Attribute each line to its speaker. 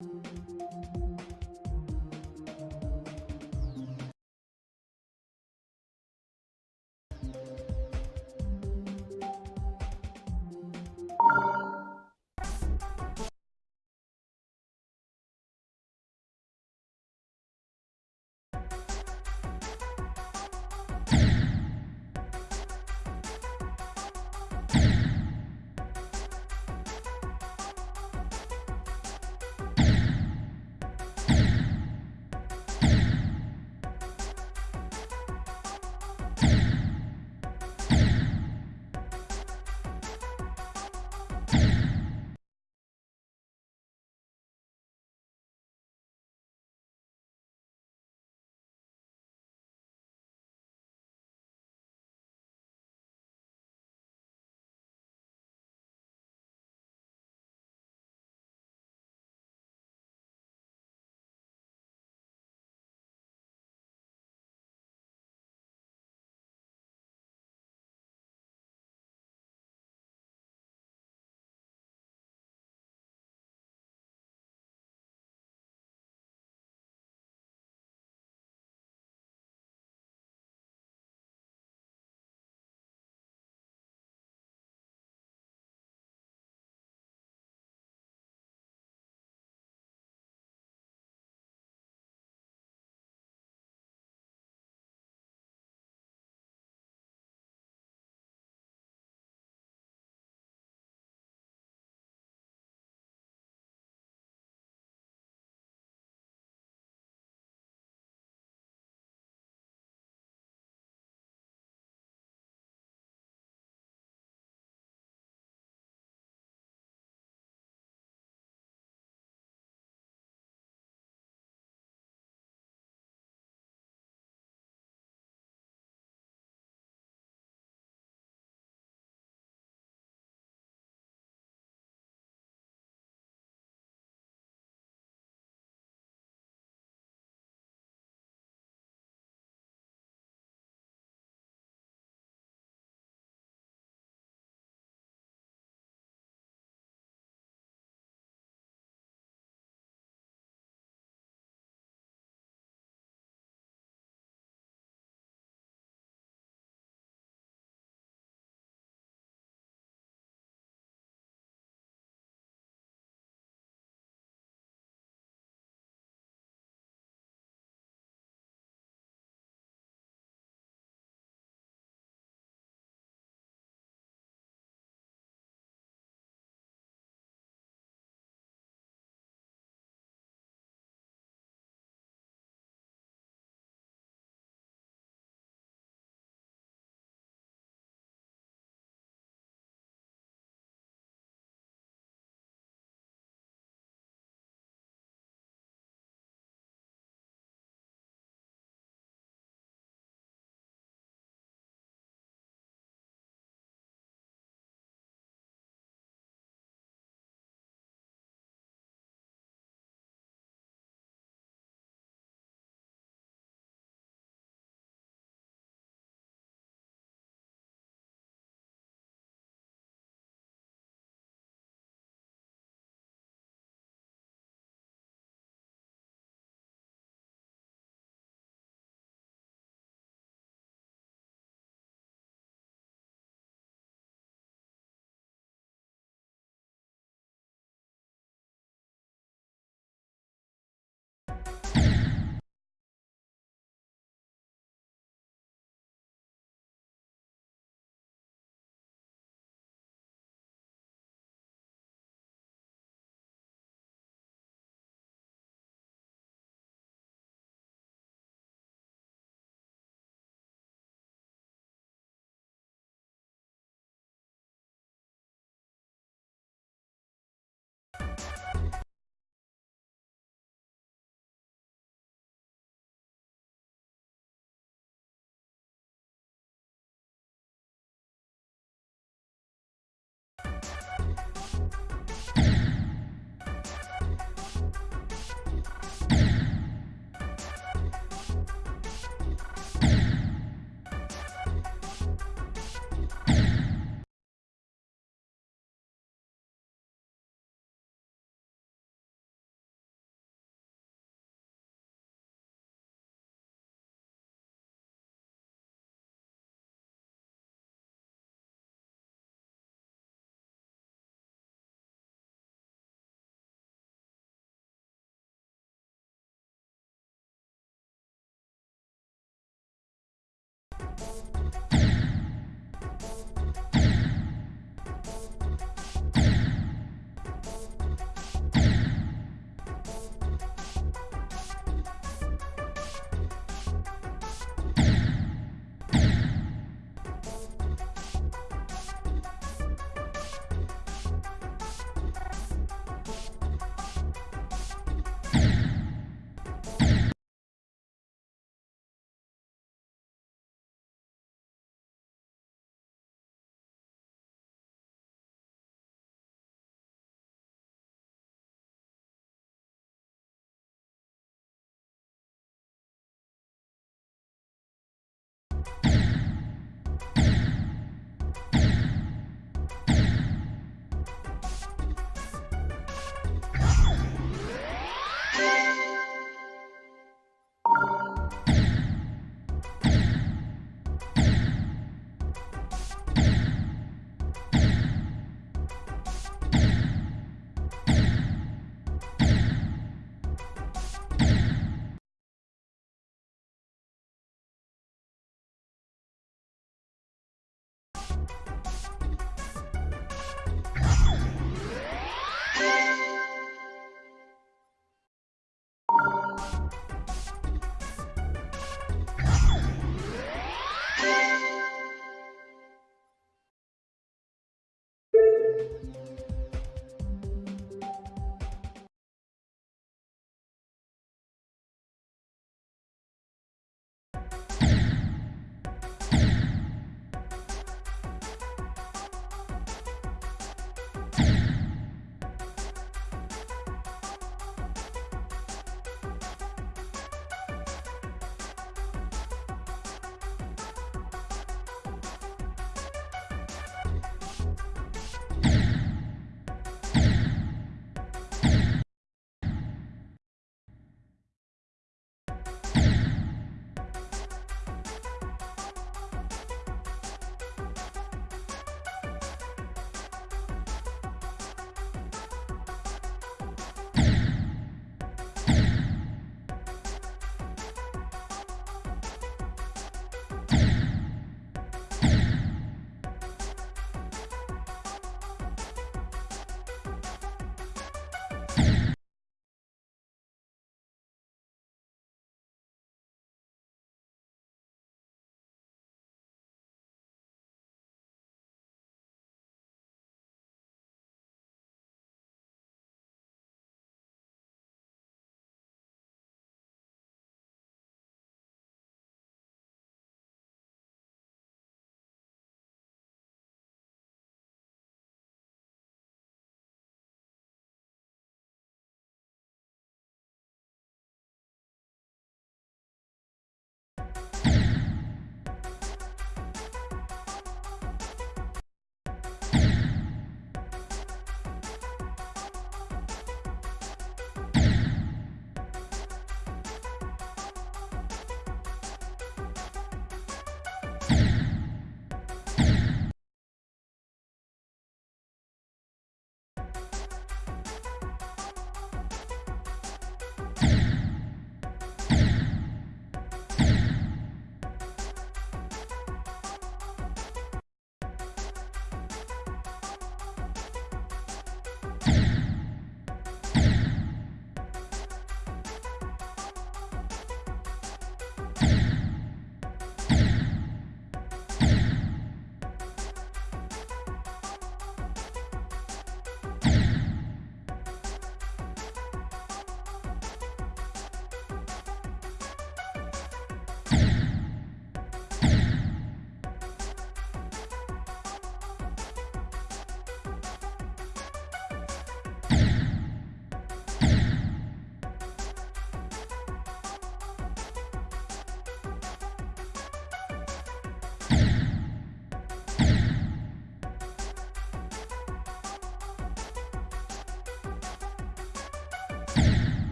Speaker 1: Música